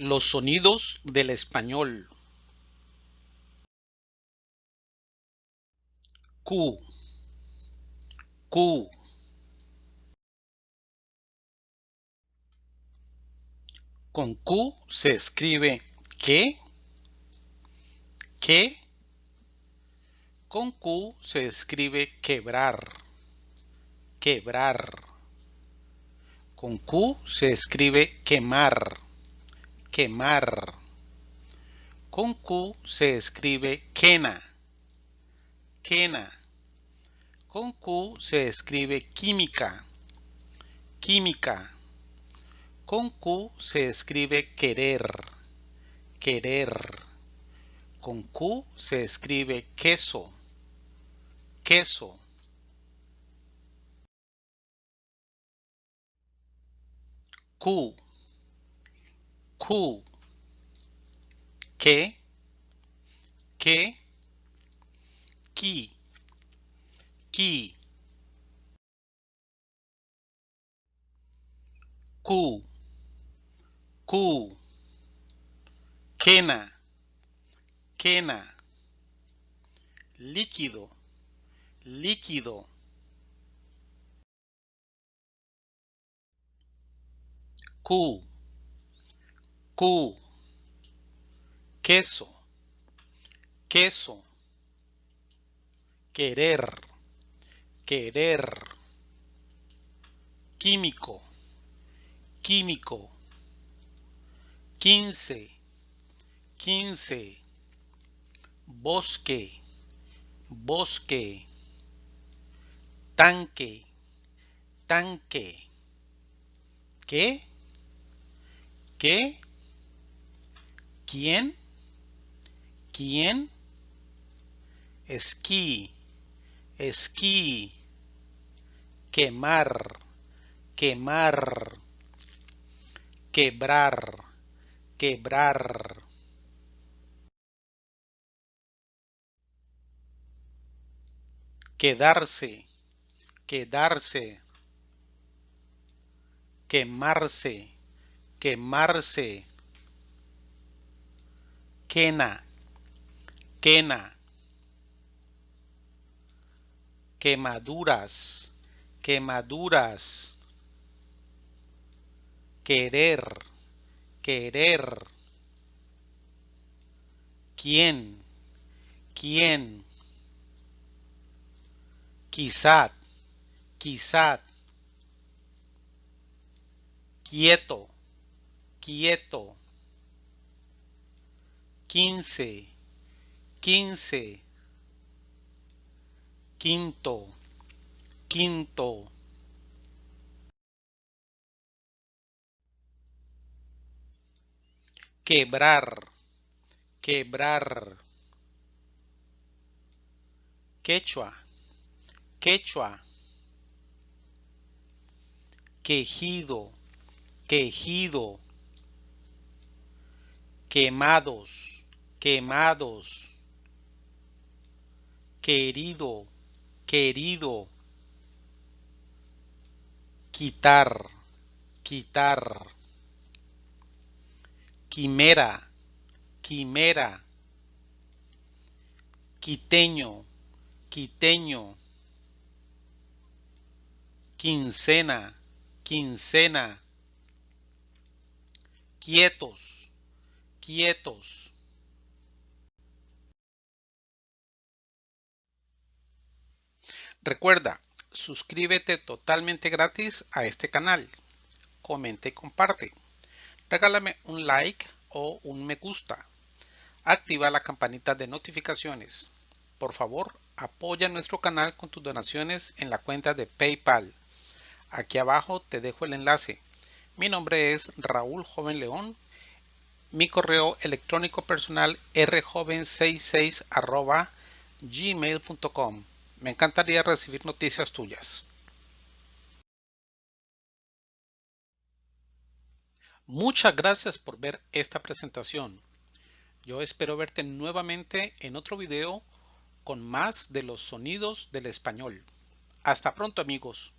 Los sonidos del español. Q. Q. Con Q se escribe ¿qué? ¿Qué? Con Q se escribe quebrar. Quebrar. Con Q se escribe quemar quemar. Con Q se escribe quena. Quena. Con Q se escribe química. Química. Con Q se escribe querer. Querer. Con Q se escribe queso. Queso. Q Q. Que. Que. Ki. Ki. Q. Q. Quena. Quena. Líquido. Líquido. Q. Q. Queso. Queso. Querer. Querer. Químico. Químico. Quince. Quince. Bosque. Bosque. Tanque. Tanque. ¿Qué? ¿Qué? ¿Quién? ¿Quién? Esquí, esquí. Quemar, quemar. Quebrar, quebrar. Quedarse, quedarse. Quemarse, quemarse quena, quena, quemaduras, quemaduras, querer, querer, quién, quién, quizá, quizá, quieto, quieto quince, quince, quinto, quinto. Quebrar, quebrar. Quechua, quechua. Quejido, quejido. Quemados quemados, querido, querido, quitar, quitar, quimera, quimera, quiteño, quiteño, quincena, quincena, quietos, quietos. Recuerda, suscríbete totalmente gratis a este canal. Comenta y comparte. Regálame un like o un me gusta. Activa la campanita de notificaciones. Por favor, apoya nuestro canal con tus donaciones en la cuenta de PayPal. Aquí abajo te dejo el enlace. Mi nombre es Raúl Joven León. Mi correo electrónico personal rjoven66 gmail.com. Me encantaría recibir noticias tuyas. Muchas gracias por ver esta presentación. Yo espero verte nuevamente en otro video con más de los sonidos del español. Hasta pronto amigos.